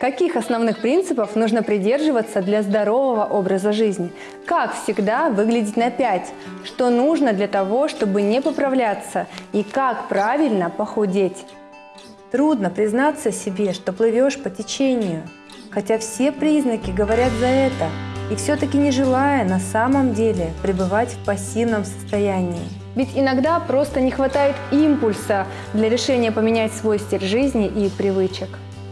Каких основных принципов нужно придерживаться для здорового образа жизни? Как всегда выглядеть на 5? Что нужно для того, чтобы не поправляться? И как правильно похудеть? Трудно признаться себе, что плывешь по течению, хотя все признаки говорят за это, и все-таки не желая на самом деле пребывать в пассивном состоянии. Ведь иногда просто не хватает импульса для решения поменять свой стиль жизни и привычек.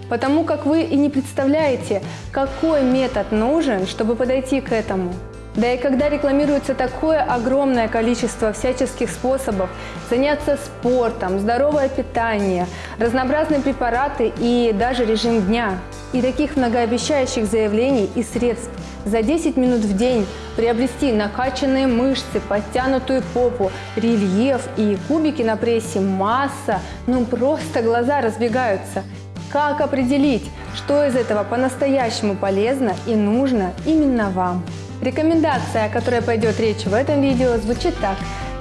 Потому как вы и не представляете, какой метод нужен, чтобы подойти к этому. Да и когда рекламируется такое огромное количество всяческих способов заняться спортом, здоровое питание, разнообразные препараты и даже режим дня, и таких многообещающих заявлений и средств за 10 минут в день приобрести накачанные мышцы, подтянутую попу, рельеф и кубики на прессе, масса, ну просто глаза разбегаются – как определить, что из этого по-настоящему полезно и нужно именно вам? Рекомендация, о которой пойдет речь в этом видео, звучит так.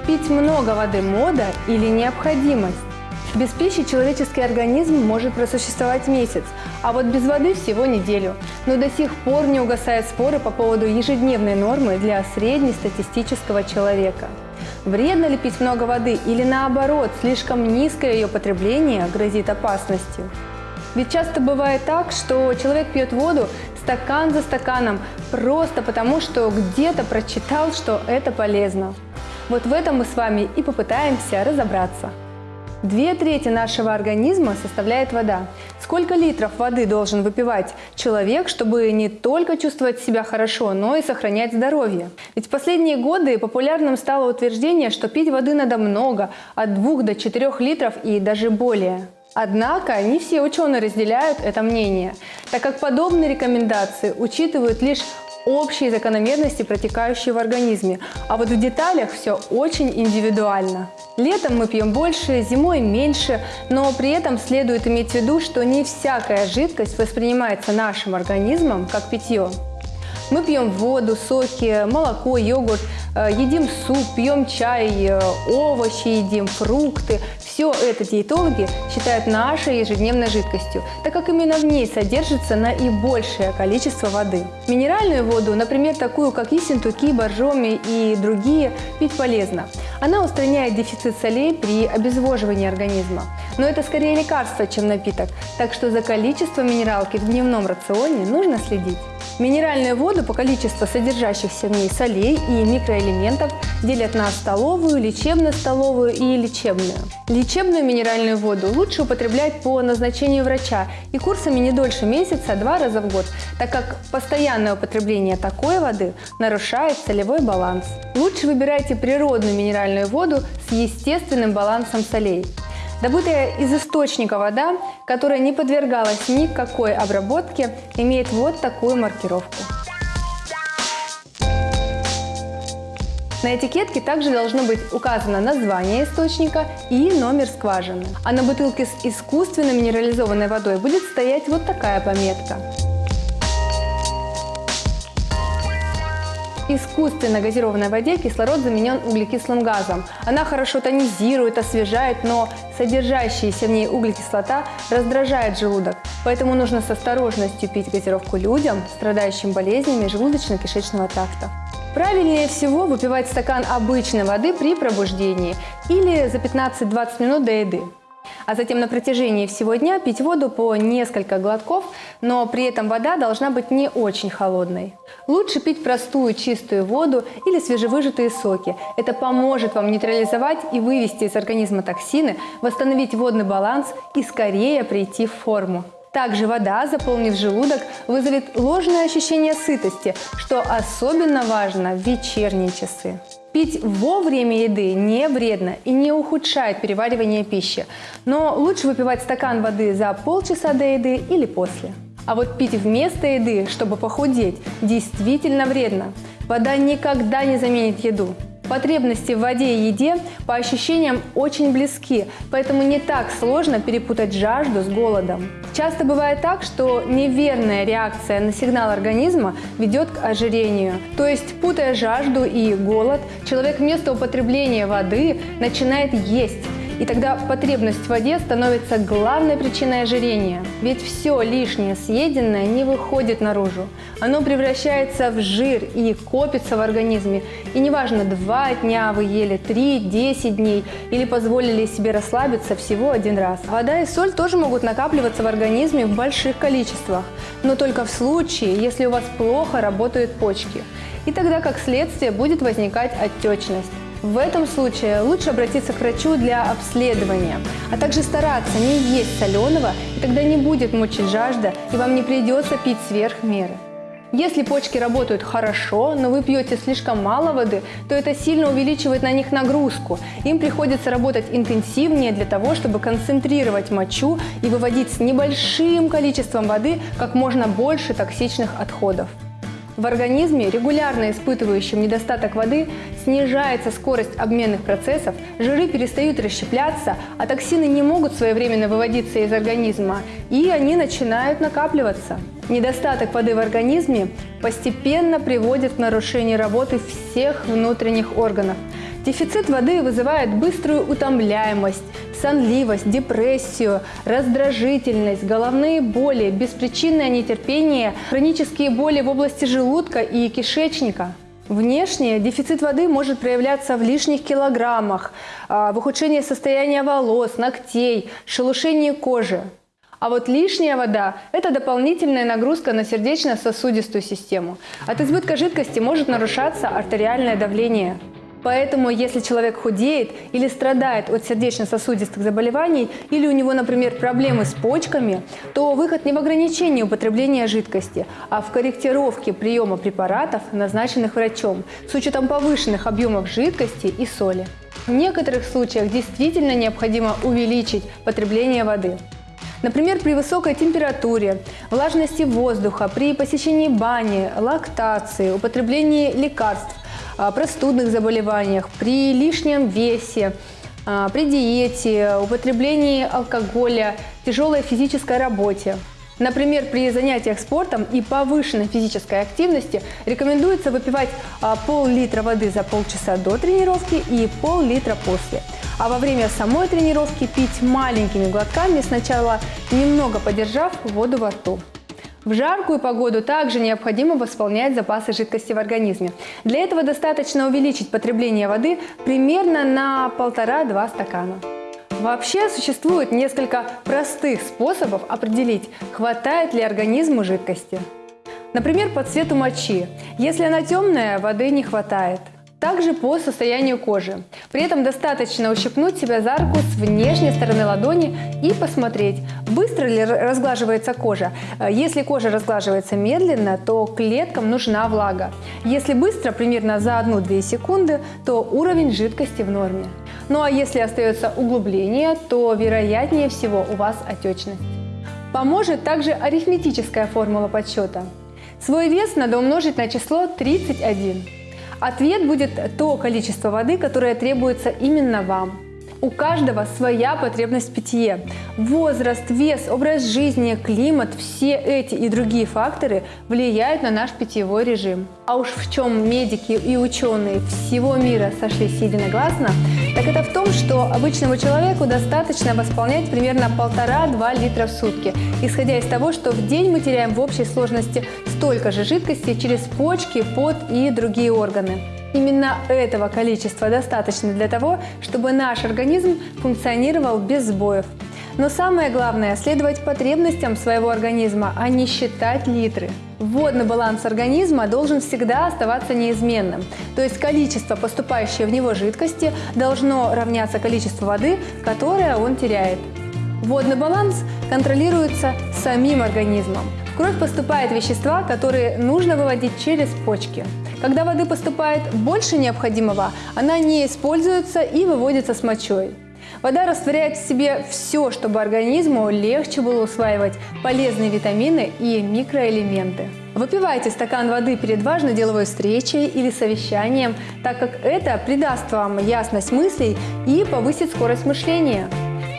Пить много воды – мода или необходимость? Без пищи человеческий организм может просуществовать месяц, а вот без воды всего неделю. Но до сих пор не угасают споры по поводу ежедневной нормы для среднестатистического человека. Вредно ли пить много воды или наоборот, слишком низкое ее потребление грозит опасностью? Ведь часто бывает так, что человек пьет воду стакан за стаканом просто потому, что где-то прочитал, что это полезно. Вот в этом мы с вами и попытаемся разобраться. Две трети нашего организма составляет вода. Сколько литров воды должен выпивать человек, чтобы не только чувствовать себя хорошо, но и сохранять здоровье? Ведь в последние годы популярным стало утверждение, что пить воды надо много, от 2 до 4 литров и даже более. Однако не все ученые разделяют это мнение, так как подобные рекомендации учитывают лишь общие закономерности, протекающие в организме, а вот в деталях все очень индивидуально. Летом мы пьем больше, зимой меньше, но при этом следует иметь в виду, что не всякая жидкость воспринимается нашим организмом как питье. Мы пьем воду, соки, молоко, йогурт, э, едим суп, пьем чай, э, овощи едим, фрукты. Все это диетологи считают нашей ежедневной жидкостью, так как именно в ней содержится наибольшее количество воды. Минеральную воду, например, такую как Ессентуки, Боржоми и другие, пить полезно. Она устраняет дефицит солей при обезвоживании организма. Но это скорее лекарство, чем напиток, так что за количеством минералки в дневном рационе нужно следить. Минеральную воду по количеству содержащихся в ней солей и микроэлементов делят на столовую, лечебно-столовую и лечебную. Лечебную минеральную воду лучше употреблять по назначению врача и курсами не дольше месяца два раза в год, так как постоянное употребление такой воды нарушает солевой баланс. Лучше выбирайте природную минеральную воду с естественным балансом солей. Добытая из источника вода, которая не подвергалась никакой обработке, имеет вот такую маркировку. На этикетке также должно быть указано название источника и номер скважины. А на бутылке с искусственно минерализованной водой будет стоять вот такая пометка. Искусственно газированной воде кислород заменен углекислым газом. Она хорошо тонизирует, освежает, но содержащаяся в ней углекислота раздражает желудок. Поэтому нужно с осторожностью пить газировку людям, страдающим болезнями желудочно-кишечного тракта. Правильнее всего выпивать стакан обычной воды при пробуждении или за 15-20 минут до еды а затем на протяжении всего дня пить воду по несколько глотков, но при этом вода должна быть не очень холодной. Лучше пить простую чистую воду или свежевыжатые соки. Это поможет вам нейтрализовать и вывести из организма токсины, восстановить водный баланс и скорее прийти в форму. Также вода, заполнив желудок, вызовет ложное ощущение сытости, что особенно важно в вечерние часы. Пить во время еды не вредно и не ухудшает переваривание пищи, но лучше выпивать стакан воды за полчаса до еды или после. А вот пить вместо еды, чтобы похудеть, действительно вредно. Вода никогда не заменит еду. Потребности в воде и еде по ощущениям очень близки, поэтому не так сложно перепутать жажду с голодом. Часто бывает так, что неверная реакция на сигнал организма ведет к ожирению. То есть, путая жажду и голод, человек вместо употребления воды начинает есть И тогда потребность в воде становится главной причиной ожирения. Ведь все лишнее съеденное не выходит наружу. Оно превращается в жир и копится в организме. И неважно, два дня вы ели, три, десять дней или позволили себе расслабиться всего один раз. Вода и соль тоже могут накапливаться в организме в больших количествах, но только в случае, если у вас плохо работают почки. И тогда, как следствие, будет возникать отечность. В этом случае лучше обратиться к врачу для обследования, а также стараться не есть соленого, и тогда не будет мучить жажда, и вам не придется пить сверх меры. Если почки работают хорошо, но вы пьете слишком мало воды, то это сильно увеличивает на них нагрузку. Им приходится работать интенсивнее для того, чтобы концентрировать мочу и выводить с небольшим количеством воды как можно больше токсичных отходов. В организме, регулярно испытывающем недостаток воды, снижается скорость обменных процессов, жиры перестают расщепляться, а токсины не могут своевременно выводиться из организма, и они начинают накапливаться. Недостаток воды в организме постепенно приводит к нарушению работы всех внутренних органов. Дефицит воды вызывает быструю утомляемость, сонливость, депрессию, раздражительность, головные боли, беспричинное нетерпение, хронические боли в области желудка и кишечника. Внешне дефицит воды может проявляться в лишних килограммах, а, в ухудшении состояния волос, ногтей, шелушении кожи. А вот лишняя вода – это дополнительная нагрузка на сердечно-сосудистую систему. От избытка жидкости может нарушаться артериальное давление. Поэтому, если человек худеет или страдает от сердечно-сосудистых заболеваний, или у него, например, проблемы с почками, то выход не в ограничении употребления жидкости, а в корректировке приема препаратов, назначенных врачом, с учетом повышенных объемов жидкости и соли. В некоторых случаях действительно необходимо увеличить потребление воды. Например, при высокой температуре, влажности воздуха, при посещении бани, лактации, употреблении лекарств, простудных заболеваниях, при лишнем весе, а, при диете, употреблении алкоголя, тяжелой физической работе. Например, при занятиях спортом и повышенной физической активности рекомендуется выпивать а, пол-литра воды за полчаса до тренировки и пол-литра после. А во время самой тренировки пить маленькими глотками, сначала немного подержав воду во рту. В жаркую погоду также необходимо восполнять запасы жидкости в организме. Для этого достаточно увеличить потребление воды примерно на 1,5-2 стакана. Вообще существует несколько простых способов определить, хватает ли организму жидкости. Например, по цвету мочи. Если она темная, воды не хватает – также по состоянию кожи. При этом достаточно ущипнуть себя за руку с внешней стороны ладони и посмотреть, быстро ли разглаживается кожа. Э, если кожа разглаживается медленно, то клеткам нужна влага. Если быстро, примерно за 1-2 секунды, то уровень жидкости в норме. Ну а если остается углубление, то вероятнее всего у вас отечность. Поможет также арифметическая формула подсчета. Свой вес надо умножить на число 31. Ответ будет то количество воды, которое требуется именно вам. У каждого своя потребность в питье. Возраст, вес, образ жизни, климат – все эти и другие факторы влияют на наш питьевой режим. А уж в чем медики и ученые всего мира сошлись единогласно, так это в том, что обычному человеку достаточно восполнять примерно 1,5-2 литра в сутки, исходя из того, что в день мы теряем в общей сложности столько же жидкости через почки, пот и другие органы. Именно этого количества достаточно для того, чтобы наш организм функционировал без сбоев. Но самое главное – следовать потребностям своего организма, а не считать литры. Водный баланс организма должен всегда оставаться неизменным, то есть количество поступающей в него жидкости должно равняться количеству воды, которое он теряет. Водный баланс контролируется самим организмом. Кровь поступают вещества, которые нужно выводить через почки. Когда воды поступает больше необходимого, она не используется и выводится с мочой. Вода растворяет в себе все, чтобы организму легче было усваивать полезные витамины и микроэлементы. Выпивайте стакан воды перед важной деловой встречей или совещанием, так как это придаст вам ясность мыслей и повысит скорость мышления.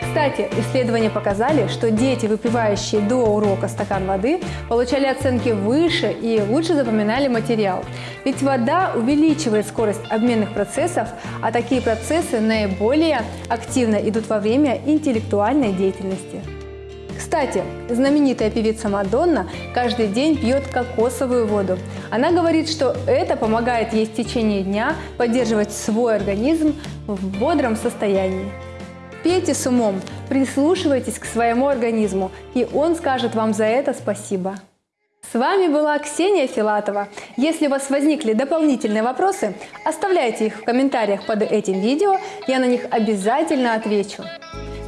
Кстати, исследования показали, что дети, выпивающие до урока стакан воды, получали оценки выше и лучше запоминали материал. Ведь вода увеличивает скорость обменных процессов, а такие процессы наиболее активно идут во время интеллектуальной деятельности. Кстати, знаменитая певица Мадонна каждый день пьет кокосовую воду. Она говорит, что это помогает ей в течение дня поддерживать свой организм в бодром состоянии. Пейте с умом, прислушивайтесь к своему организму, и он скажет вам за это спасибо. С вами была Ксения Филатова. Если у вас возникли дополнительные вопросы, оставляйте их в комментариях под этим видео, я на них обязательно отвечу.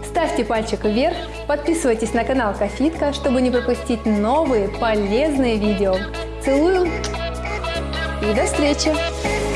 Ставьте пальчик вверх, подписывайтесь на канал Кофитка, чтобы не пропустить новые полезные видео. Целую и до встречи!